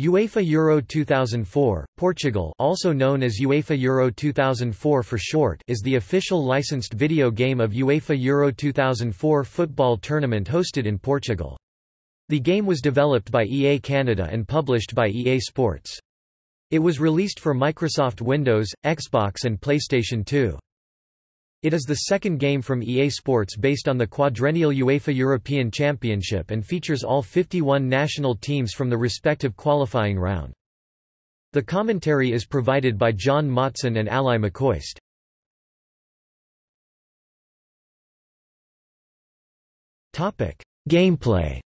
UEFA Euro 2004, Portugal also known as UEFA Euro 2004 for short is the official licensed video game of UEFA Euro 2004 football tournament hosted in Portugal. The game was developed by EA Canada and published by EA Sports. It was released for Microsoft Windows, Xbox and PlayStation 2. It is the second game from EA Sports based on the quadrennial UEFA European Championship and features all 51 national teams from the respective qualifying round. The commentary is provided by John Motson and Ally McCoist. Gameplay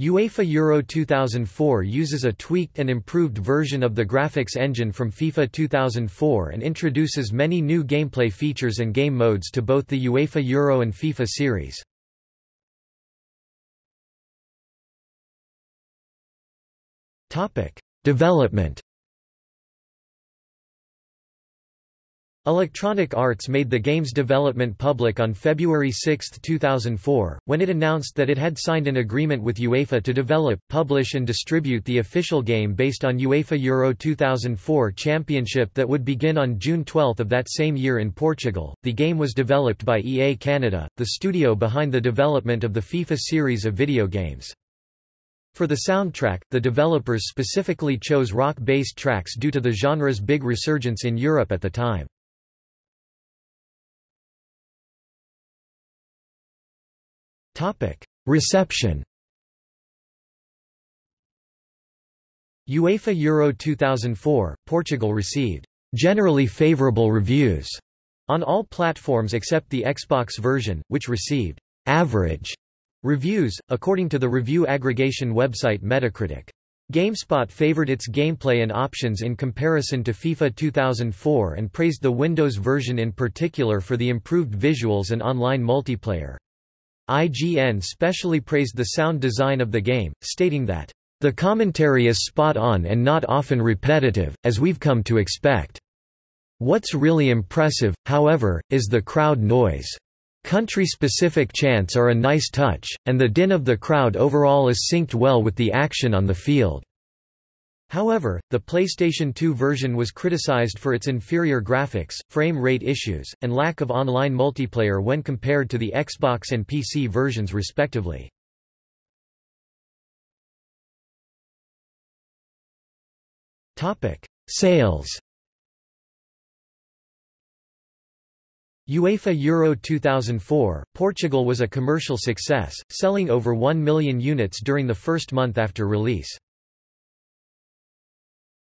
UEFA Euro 2004 uses a tweaked and improved version of the graphics engine from FIFA 2004 and introduces many new gameplay features and game modes to both the UEFA Euro and FIFA series. Development Electronic Arts made the game's development public on February 6, 2004, when it announced that it had signed an agreement with UEFA to develop, publish and distribute the official game based on UEFA Euro 2004 Championship that would begin on June 12 of that same year in Portugal. The game was developed by EA Canada, the studio behind the development of the FIFA series of video games. For the soundtrack, the developers specifically chose rock-based tracks due to the genre's big resurgence in Europe at the time. Reception UEFA Euro 2004, Portugal received generally favourable reviews on all platforms except the Xbox version, which received average reviews, according to the review aggregation website Metacritic. GameSpot favored its gameplay and options in comparison to FIFA 2004 and praised the Windows version in particular for the improved visuals and online multiplayer. IGN specially praised the sound design of the game, stating that, "...the commentary is spot on and not often repetitive, as we've come to expect. What's really impressive, however, is the crowd noise. Country-specific chants are a nice touch, and the din of the crowd overall is synced well with the action on the field." However, the PlayStation 2 version was criticized for its inferior graphics, frame rate issues, and lack of online multiplayer when compared to the Xbox and PC versions respectively. Sales UEFA Euro 2004, Portugal was a commercial success, selling over 1 million units during the first month after release.